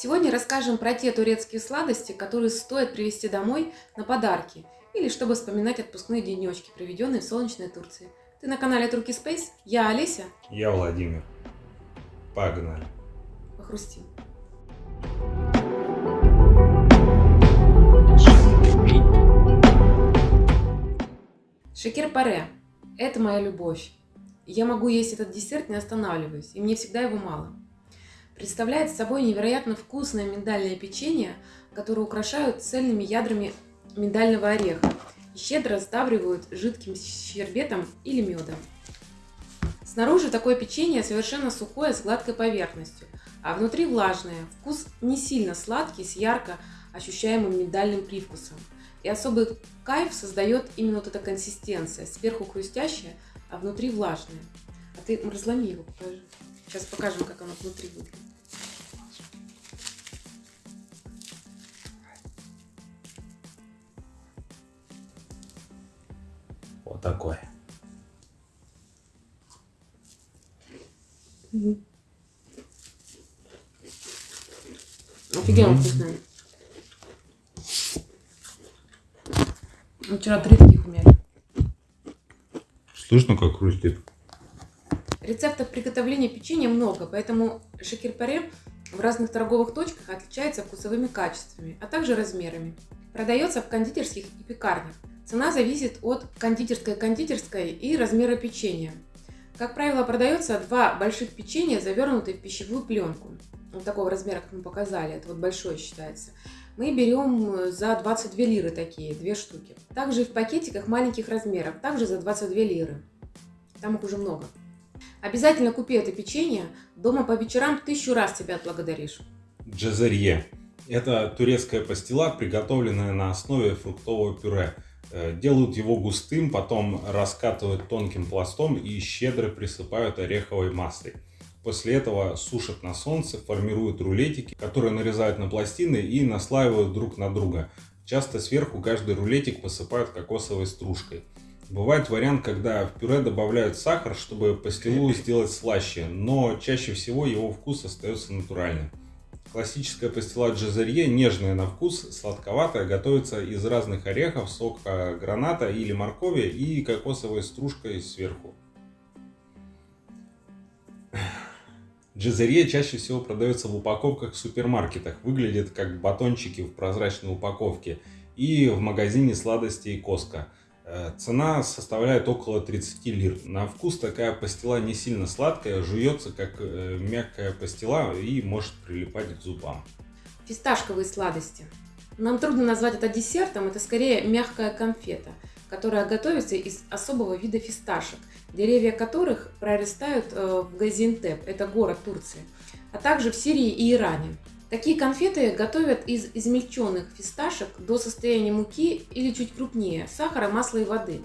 Сегодня расскажем про те турецкие сладости, которые стоит привезти домой на подарки или чтобы вспоминать отпускные денечки, проведенные в солнечной Турции. Ты на канале Турки Space, я Олеся. Я Владимир. Погнали. Похрустим. Шекер-паре – это моя любовь. Я могу есть этот десерт, не останавливаясь, и мне всегда его мало. Представляет собой невероятно вкусное миндальное печенье, которое украшают цельными ядрами миндального ореха и щедро сдабривают жидким щербетом или медом. Снаружи такое печенье совершенно сухое с гладкой поверхностью, а внутри влажное. Вкус не сильно сладкий, с ярко ощущаемым миндальным привкусом. И особый кайф создает именно вот эта консистенция. Сверху хрустящая, а внутри влажная. А ты разломи его, покажи. Сейчас покажем, как оно внутри выглядит. Вот такое. Угу. Офигенно mm вкусная. Мы вчера три таких умели. Слышно, как хрустит? Рецептов приготовления печенья много, поэтому шекер-паре в разных торговых точках отличается вкусовыми качествами, а также размерами. Продается в кондитерских и пекарнях. Цена зависит от кондитерской-кондитерской и размера печенья. Как правило, продается два больших печенья, завернутые в пищевую пленку. Вот такого размера, как мы показали, это вот большое считается. Мы берем за 22 лиры такие, две штуки. Также в пакетиках маленьких размеров, также за 22 лиры. Там их уже много. Обязательно купи это печенье, дома по вечерам тысячу раз тебя отблагодаришь. Джазерье. Это турецкая пастила, приготовленная на основе фруктового пюре. Э, делают его густым, потом раскатывают тонким пластом и щедро присыпают ореховой маслой. После этого сушат на солнце, формируют рулетики, которые нарезают на пластины и наслаивают друг на друга. Часто сверху каждый рулетик посыпают кокосовой стружкой. Бывает вариант, когда в пюре добавляют сахар, чтобы пастилу сделать слаще, но чаще всего его вкус остается натуральным. Классическая пастила джазерье нежная на вкус, сладковатая, готовится из разных орехов, сока граната или моркови и кокосовой стружкой сверху. Джазерье чаще всего продается в упаковках в супермаркетах, выглядит как батончики в прозрачной упаковке и в магазине сладостей Коска. Э, цена составляет около 30 лир. На вкус такая пастила не сильно сладкая, жуется как э, мягкая пастила и может прилипать к зубам. Фисташковые сладости. Нам трудно назвать это десертом, это скорее мягкая конфета, которая готовится из особого вида фисташек, деревья которых прорастают э, в Газиантеп, это город Турции, а также в Сирии и Иране. Такие конфеты готовят из измельченных фисташек до состояния муки или чуть крупнее, сахара, масла и воды.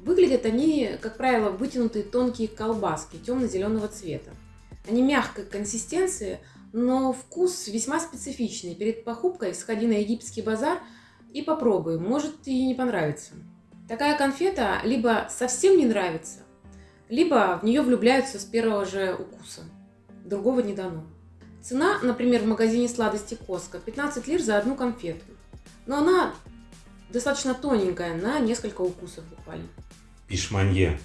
Выглядят они, как правило, вытянутые тонкие колбаски темно-зеленого цвета. Они мягкой консистенции, но вкус весьма специфичный. Перед покупкой сходи на египетский базар и попробуй, может и не понравится. Такая конфета либо совсем не нравится, либо в нее влюбляются с первого же укуса. Другого не дано. Цена, например, в магазине сладости Коска 15 лир за одну конфету. Но она достаточно тоненькая, на несколько укусов буквально. Пишманье.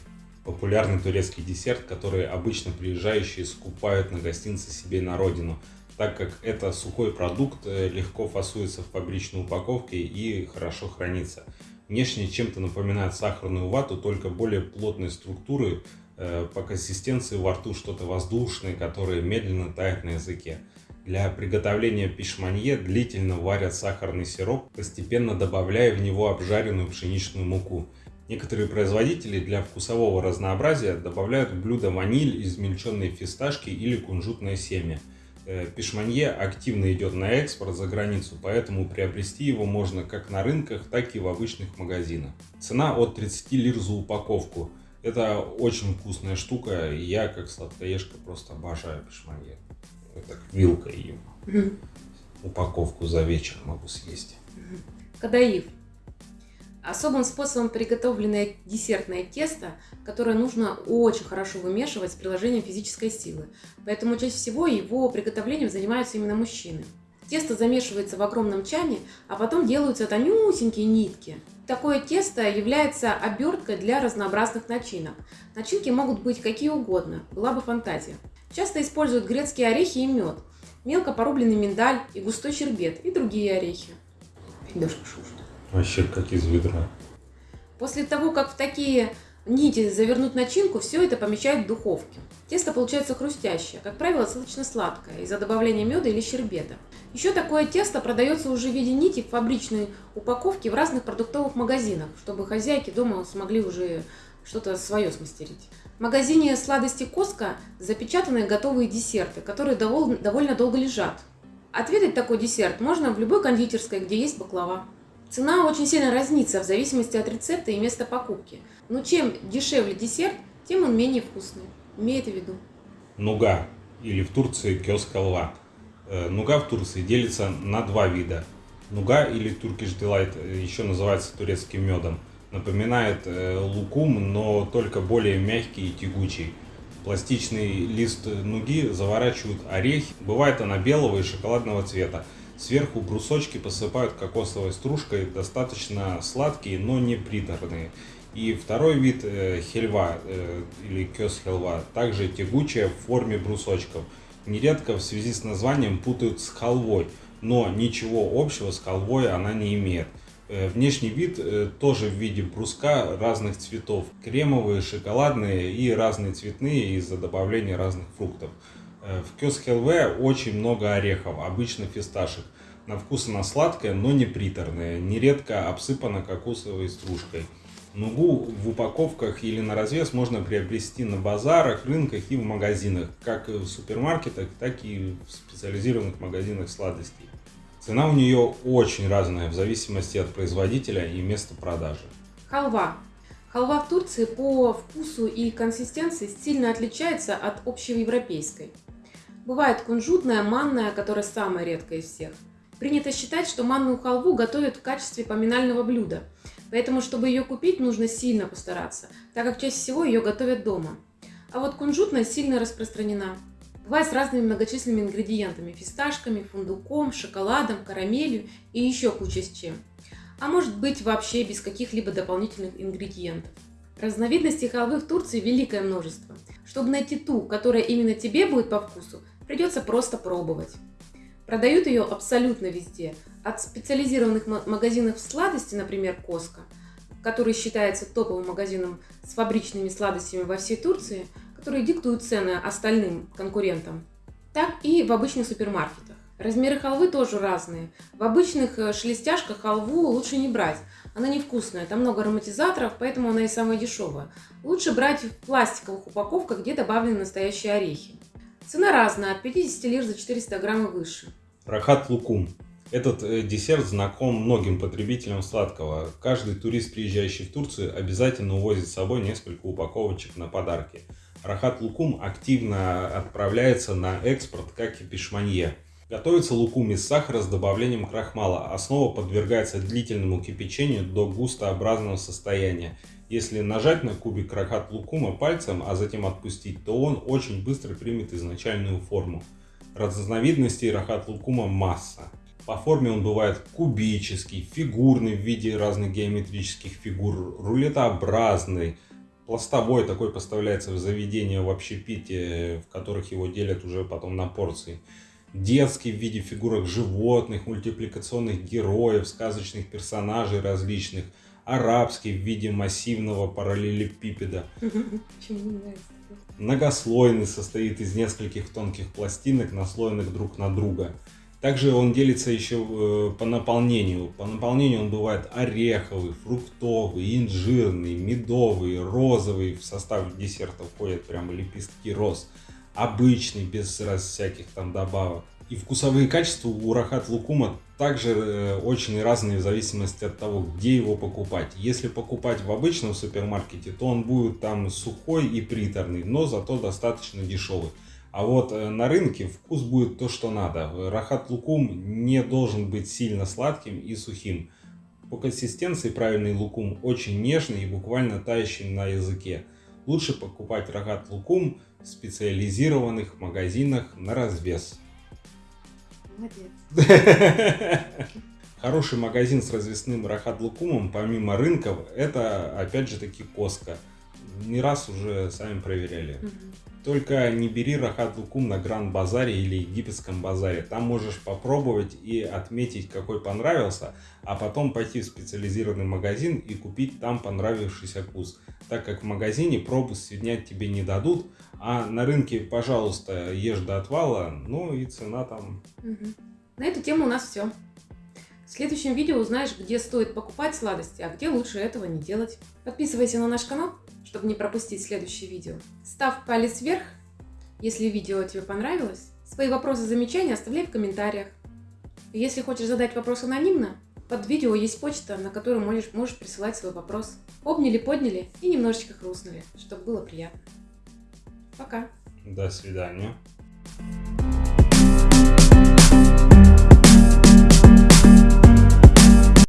Популярный турецкий десерт, который обычно приезжающие скупают на гостинцы себе на родину, так как это сухой продукт, э, легко фасуется в фабричной упаковке и хорошо хранится. Внешне чем-то напоминает сахарную вату, только более плотной структуры, по консистенции во рту что-то воздушное, которое медленно тает на языке. Для приготовления пишманье длительно варят сахарный сироп, постепенно добавляя в него обжаренную пшеничную муку. Некоторые производители для вкусового разнообразия добавляют в блюдо ваниль, измельченные фисташки или кунжутное семя. Э, пишманье активно идет на экспорт за границу, поэтому приобрести его можно как на рынках, так и в обычных магазинах. Цена от 30 лир за упаковку – это очень вкусная штука. Я, как сладкоежка, просто обожаю пешманье. Это как вилкой. Угу. Упаковку за вечер могу съесть. Кадаив. Особым способом приготовленное десертное тесто, которое нужно очень хорошо вымешивать с приложением физической силы. Поэтому чаще всего его приготовлением занимаются именно мужчины. Тесто замешивается в огромном чане, а потом делаются тонюсенькие нитки. Такое тесто является оберткой для разнообразных начинок. Начинки могут быть какие угодно, была бы фантазия. Часто используют грецкие орехи и мед, мелко порубленный миндаль и густой щербет и другие орехи. Федошка шушта. Вообще как из ведра. После того, как в такие нити завернуть начинку, все это помещают в духовке. Тесто получается хрустящее, как правило, сладочно-сладкое, из-за добавления меда или щербета. Еще такое тесто продается уже в виде нити в фабричной упаковке в разных продуктовых магазинах, чтобы хозяйки дома смогли уже что-то свое смастерить. В магазине сладости Коска запечатаны готовые десерты, которые довольно долго лежат. Отведать такой десерт можно в любой кондитерской, где есть баклава. Цена очень сильно разнится в зависимости от рецепта и места покупки. Но чем дешевле десерт, тем он менее вкусный. Имей это в виду. Нуга или в Турции кёс халва. Э, нуга в Турции делится на два вида. Нуга или Turkish Delight э, еще называется турецким медом. Напоминает э, лукум, но только более мягкий и тягучий. Пластичный лист нуги заворачивают орехи. Бывает она белого и шоколадного цвета. Сверху брусочки посыпают кокосовой стружкой, достаточно сладкие, но не приторные. И второй вид э, хельва э, или кёс хельва, также тягучая в форме брусочков. Нередко в связи с названием путают с халвой, но ничего общего с халвой она не имеет. Э, внешний вид э, тоже в виде бруска разных цветов. Кремовые, шоколадные и разные цветные из-за добавления разных фруктов. Э, в Кёс Хелве очень много орехов, обычно фисташек. На вкус она сладкая, но не приторная, нередко обсыпана кокосовой стружкой. Нугу в упаковках или на развес можно приобрести на базарах, рынках и в магазинах, как в супермаркетах, так и в специализированных магазинах сладостей. Цена у нее очень разная в зависимости от производителя и места продажи. Халва. Халва в Турции по вкусу и консистенции сильно отличается от общеевропейской. Бывает кунжутная, манная, которая самая редкая из всех. Принято считать, что манную халву готовят в качестве поминального блюда, поэтому, чтобы ее купить, нужно сильно постараться, так как чаще всего ее готовят дома. А вот кунжутная сильно распространена. Бывает с разными многочисленными ингредиентами – фисташками, фундуком, шоколадом, карамелью и еще куча с чем. А может быть вообще без каких-либо дополнительных ингредиентов. Разновидностей халвы в Турции великое множество. Чтобы найти ту, которая именно тебе будет по вкусу, придется просто пробовать. Продают ее абсолютно везде. От специализированных магазинов сладости, например, Коска, который считается топовым магазином с фабричными сладостями во всей Турции, которые диктуют цены остальным конкурентам, так и в обычных супермаркетах. Размеры халвы тоже разные. В обычных э, шелестяшках халву лучше не брать. Она невкусная, там много ароматизаторов, поэтому она и самая дешевая. Лучше брать в пластиковых упаковках, где добавлены настоящие орехи. Цена разная, от 50 лир за 400 грамм и выше. Рахат лукум. Этот э, десерт знаком многим потребителям сладкого. Каждый турист, приезжающий в Турцию, обязательно увозит с собой несколько упаковочек на подарки. Рахат лукум активно отправляется на экспорт, как и пешманье. Готовится лукум из сахара с добавлением крахмала. Основа подвергается длительному кипячению до густообразного состояния если нажать на кубик рахат лукума пальцем, а затем отпустить, то он очень быстро примет изначальную форму. Разновидностей рахат лукума масса. По форме он бывает кубический, фигурный в виде разных геометрических фигур, рулетообразный, пластовой такой поставляется в заведения в общепите, в которых его делят уже потом на порции. Детский в виде фигурок животных, мультипликационных героев, сказочных персонажей различных – арабский в виде массивного параллелепипеда. Многослойный состоит из нескольких тонких пластинок, наслоенных друг на друга. Также он делится еще э, по наполнению. По наполнению он бывает ореховый, фруктовый, инжирный, медовый, розовый. В состав десерта входят прямо лепестки роз. Обычный, без всяких там добавок. И вкусовые качества у рахат лукума также э, очень разные в зависимости от того, где его покупать. Если покупать в обычном супермаркете, то он будет там сухой и приторный, но зато достаточно дешевый. А вот э, на рынке вкус будет то, что надо. Рахат лукум не должен быть сильно сладким и сухим. По консистенции правильный лукум очень нежный и буквально тающий на языке. Лучше покупать рогат лукум в специализированных магазинах на развес. Молодец. Хороший магазин с развесным рахат лукумом, помимо рынков, это опять же таки Коска. Не раз уже сами проверяли. Мгм. Только не бери рахат лукум на Гранд Базаре или Египетском базаре. Там можешь попробовать и отметить, какой понравился, а потом пойти в специализированный магазин и купить там понравившийся вкус. Так как в магазине пробу снять тебе не дадут, а на рынке, пожалуйста, ешь до отвала, ну и цена там Мгм. На эту тему у нас все. В следующем видео узнаешь, где стоит покупать сладости, а где лучше этого не делать. Подписывайся на наш канал, чтобы не пропустить следующее видео. Ставь палец вверх, если видео тебе понравилось. Свои вопросы, замечания оставляй в комментариях. И Если хочешь задать вопрос анонимно, под видео есть почта, на которую можешь, можешь присылать свой вопрос. Обняли, подняли и немножечко хрустнули, чтобы было приятно. Пока! до свидания.